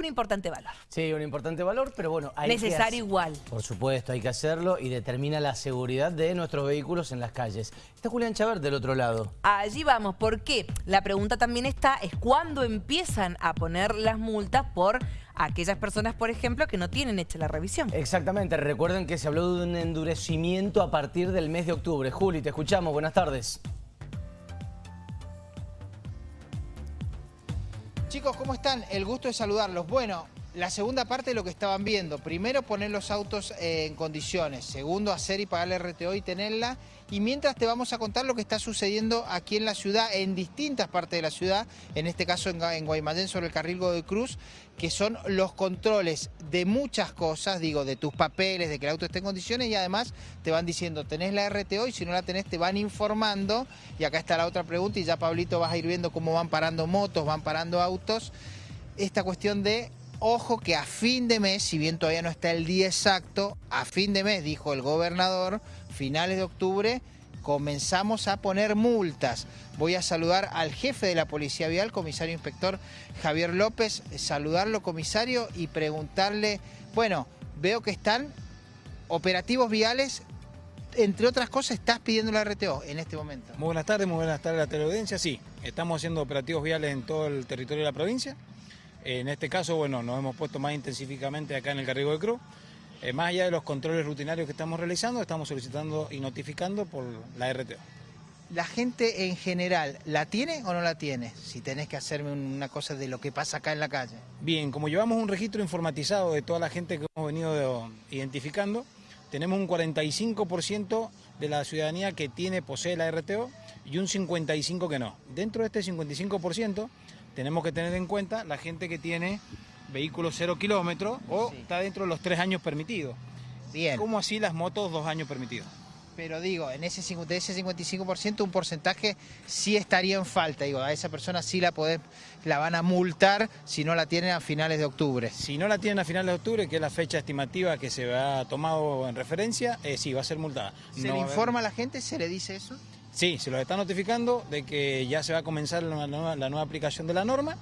Un importante valor. Sí, un importante valor, pero bueno, hay Necesario igual. Por supuesto, hay que hacerlo y determina la seguridad de nuestros vehículos en las calles. Está Julián Chaver del otro lado. Allí vamos, ¿por qué? La pregunta también está, es cuándo empiezan a poner las multas por aquellas personas, por ejemplo, que no tienen hecha la revisión. Exactamente, recuerden que se habló de un endurecimiento a partir del mes de octubre. Juli, te escuchamos, buenas tardes. Chicos, ¿cómo están? El gusto de saludarlos. Bueno, la segunda parte de lo que estaban viendo. Primero, poner los autos eh, en condiciones. Segundo, hacer y pagar la RTO y tenerla. Y mientras te vamos a contar lo que está sucediendo aquí en la ciudad, en distintas partes de la ciudad, en este caso en, Guaymallén sobre el carril de Cruz, que son los controles de muchas cosas, digo, de tus papeles, de que el auto esté en condiciones y además te van diciendo, tenés la RTO y si no la tenés te van informando. Y acá está la otra pregunta y ya Pablito vas a ir viendo cómo van parando motos, van parando autos. Esta cuestión de Ojo que a fin de mes, si bien todavía no está el día exacto, a fin de mes, dijo el gobernador, finales de octubre, comenzamos a poner multas. Voy a saludar al jefe de la Policía Vial, comisario inspector Javier López, saludarlo comisario y preguntarle, bueno, veo que están operativos viales, entre otras cosas estás pidiendo la RTO en este momento. Muy buenas tardes, muy buenas tardes a la teleaudiencia, sí, estamos haciendo operativos viales en todo el territorio de la provincia. En este caso, bueno, nos hemos puesto más intensíficamente acá en el Carrigo de Cruz. Eh, más allá de los controles rutinarios que estamos realizando, estamos solicitando y notificando por la RTO. ¿La gente en general la tiene o no la tiene? Si tenés que hacerme una cosa de lo que pasa acá en la calle. Bien, como llevamos un registro informatizado de toda la gente que hemos venido identificando, tenemos un 45% de la ciudadanía que tiene, posee la RTO y un 55% que no. Dentro de este 55% tenemos que tener en cuenta la gente que tiene vehículos cero kilómetros o está dentro de los tres años permitidos. Bien. ¿Cómo así las motos dos años permitidos? Pero digo, en ese, de ese 55% un porcentaje sí estaría en falta. Digo, a esa persona sí la podés, la van a multar si no la tienen a finales de octubre. Si no la tienen a finales de octubre, que es la fecha estimativa que se ha tomado en referencia, eh, sí, va a ser multada. ¿Se le informa a la gente? ¿Se le dice eso? Sí, se los está notificando de que ya se va a comenzar la nueva, aplicación de la norma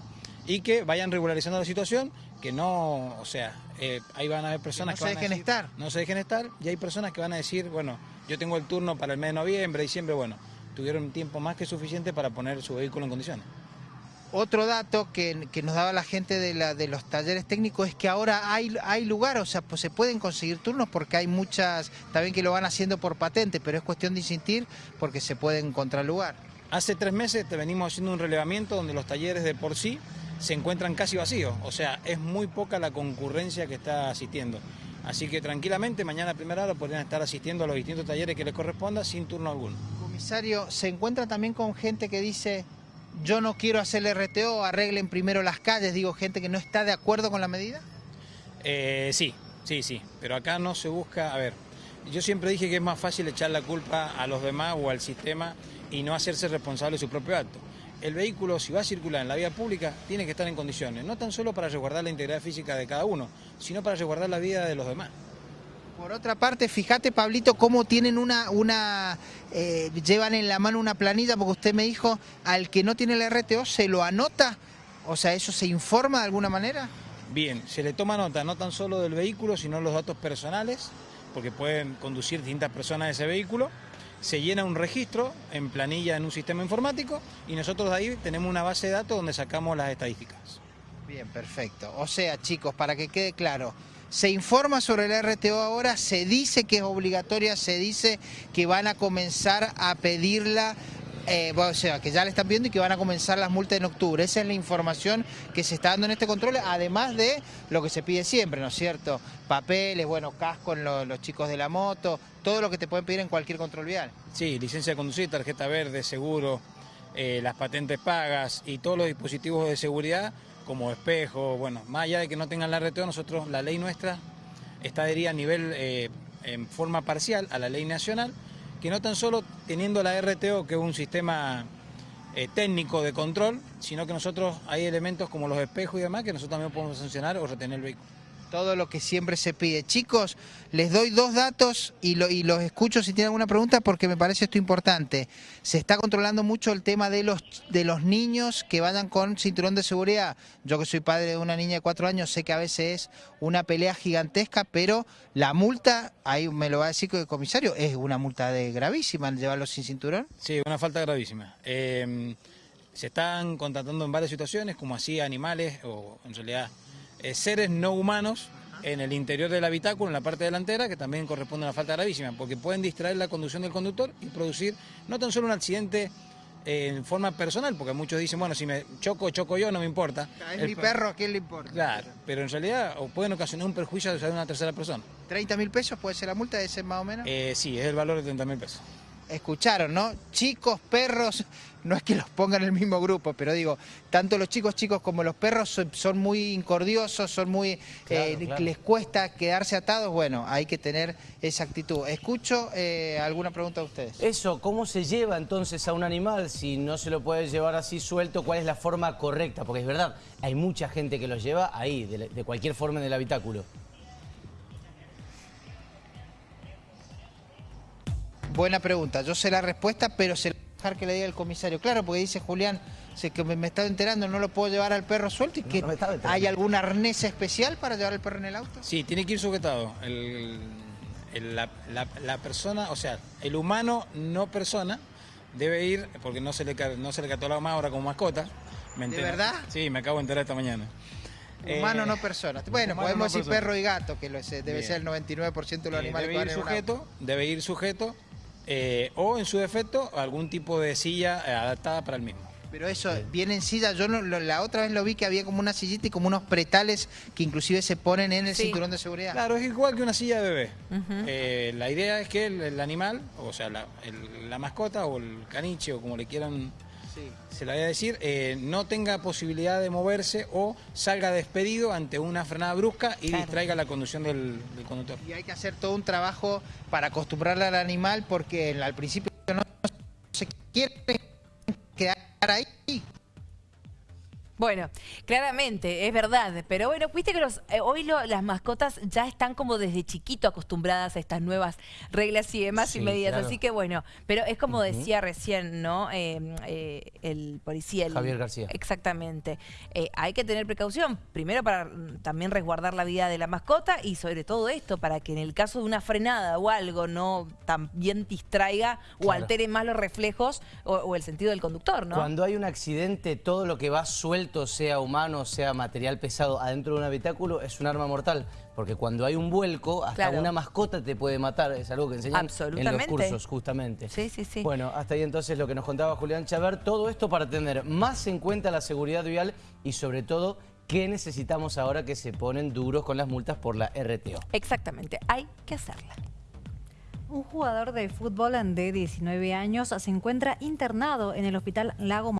y que vayan regularizando la situación, que no, o sea, eh, ahí van a haber personas que, no se dejen estar. No se dejen estar y hay personas que van a decir, bueno, yo tengo el turno para el mes de noviembre, diciembre, bueno, tuvieron tiempo más que suficiente para poner su vehículo en condiciones. Otro dato que, nos daba la gente de, la, de, los talleres técnicos es que ahora hay, hay lugar, o sea, pues se pueden conseguir turnos porque hay muchas, también que lo van haciendo por patente, pero es cuestión de insistir porque se puede encontrar lugar. Hace tres meses te venimos haciendo un relevamiento donde los talleres de por sí se encuentran casi vacíos, o sea, es muy poca la concurrencia que está asistiendo. Así que tranquilamente mañana a primera hora podrían estar asistiendo a los distintos talleres que les corresponda sin turno alguno. Comisario, ¿se encuentra también con gente que dice yo no quiero hacer el RTO, arreglen primero las calles, digo, gente que no está de acuerdo con la medida? Eh, sí, sí, sí, pero acá no se busca, a ver, yo siempre dije que es más fácil echar la culpa a los demás o al sistema y no hacerse responsable de su propio acto. El vehículo, si va a circular en la vía pública, tiene que estar en condiciones, no tan solo para resguardar la integridad física de cada uno, sino para resguardar la vida de los demás. Por otra parte, fíjate, Pablito, cómo tienen una, una eh, llevan en la mano una planilla, porque usted me dijo, al que no tiene el RTO, ¿se lo anota? O sea, ¿eso se informa de alguna manera? Bien, se le toma nota no tan solo del vehículo, sino los datos personales, porque pueden conducir distintas personas ese vehículo. Se llena un registro en planilla en un sistema informático y nosotros de ahí tenemos una base de datos donde sacamos las estadísticas. Bien, perfecto. O sea, chicos, para que quede claro, se informa sobre el RTO ahora, se dice que es obligatoria, se dice que van a comenzar a pedirla eh, o sea, que ya le están viendo y que van a comenzar las multas en octubre. Esa es la información que se está dando en este control, además de lo que se pide siempre, ¿no es cierto? Papeles, bueno, casco en los chicos de la moto, todo lo que te pueden pedir en cualquier control vial. Sí, licencia de conducir, tarjeta verde, seguro, eh, las patentes pagas y todos los dispositivos de seguridad como espejo, bueno, más allá de que no tengan la RTO, nosotros, la ley nuestra está adherida a nivel, eh, en forma parcial, a la ley nacional, que no tan solo teniendo la RTO, que es un sistema eh, técnico de control, sino que nosotros hay elementos como los espejos y demás que nosotros también podemos sancionar o retener el vehículo. Todo lo que siempre se pide. Chicos, les doy dos datos y, lo- y los escucho si tienen alguna pregunta porque me parece esto importante. Se está controlando mucho el tema de los, de los niños que vayan con cinturón de seguridad. Yo que soy padre de una niña de cuatro años sé que a veces es una pelea gigantesca, pero la multa, ahí me lo va a decir el comisario, es una multa de gravísima el llevarlos sin cinturón. Sí, una falta gravísima. Eh, se están contratando en varias situaciones, como así animales o en realidad eh, seres no humanos en el interior del habitáculo, en la parte delantera, que también corresponde a una falta gravísima, porque pueden distraer la conducción del conductor y producir no tan solo un accidente eh, en forma personal, porque muchos dicen, bueno, si me choco, choco yo, no me importa. Es El mi per- perro, ¿a quién le importa? Claro, pero en realidad o pueden ocasionar un perjuicio a una tercera persona. 30 mil pesos puede ser la multa, ese más o menos. Eh, sí, es el valor de 30 mil pesos. Escucharon, ¿no? Chicos, perros, no es que los pongan en el mismo grupo, pero digo, tanto los chicos chicos como los perros son, son muy incordiosos, son muy, Claro, eh, claro. les cuesta quedarse atados, bueno, hay que tener esa actitud. Escucho eh, alguna pregunta de ustedes. Eso, ¿cómo se lleva entonces a un animal si no se lo puede llevar así suelto? ¿Cuál es la forma correcta? Porque es verdad, hay mucha gente que lo lleva ahí, de cualquier forma en el habitáculo. Buena pregunta, yo sé la respuesta, pero se la voy a dejar que le diga el comisario. Claro, porque dice Julián, sé que me, me estaba enterando, no lo puedo llevar al perro suelto y que no hay algún arnés especial para llevar al perro en el auto. Sí, tiene que ir sujetado. El- el- la, la- la persona, o sea, el humano no persona debe ir, porque no se le, no se le cataloga más ahora como mascota. ¿me ¿De verdad? Sí, me acabo de enterar esta mañana. Humano Eh, no persona. Bueno, humano podemos no decir persona. perro y gato, que lo es- debe Bien. ser el 99% de los eh, animales debe que van ir en un auto. sujeto, debe ir sujeto, eh, o en su defecto, algún tipo de silla eh, adaptada para el mismo. Pero eso, viene en silla, yo no- lo- la otra vez lo vi que había como una sillita y como unos pretales que inclusive se ponen en el Sí. cinturón de seguridad. Claro, es igual que una silla de bebé. Eh, la idea es que el, el animal, o sea, la, el- la mascota o el caniche o como le quieran Sí. se la voy a decir, eh, no tenga posibilidad de moverse o salga despedido ante una frenada brusca y Claro. distraiga la conducción del, del conductor. Y hay que hacer todo un trabajo para acostumbrarle al animal porque al principio no se quiere quedar ahí. Bueno, claramente, es verdad, pero bueno, viste que los, eh, hoy lo- las mascotas ya están como desde chiquito acostumbradas a estas nuevas reglas y demás y medidas, claro. así que bueno, pero es como decía recién, ¿no? Eh, eh, el policía. el- Javier García. Exactamente. Eh, hay que tener precaución, primero para mm, también resguardar la vida de la mascota y sobre todo esto, para que en el caso de una frenada o algo no también distraiga o Claro. altere más los reflejos o, o el sentido del conductor, ¿no? Cuando hay un accidente, todo lo que va suelto, sea humano, sea material pesado, adentro de un habitáculo, es un arma mortal. Porque cuando hay un vuelco, hasta Claro. una mascota te puede matar. Es algo que enseñan en los cursos, justamente. Sí, sí, sí. Bueno, hasta ahí entonces lo que nos contaba Julián Chaver. Todo esto para tener más en cuenta la seguridad vial y sobre todo qué necesitamos ahora que se ponen duros con las multas por la RTO. Exactamente, hay que hacerla. Un jugador de fútbol de 19 años se encuentra internado en el hospital Lago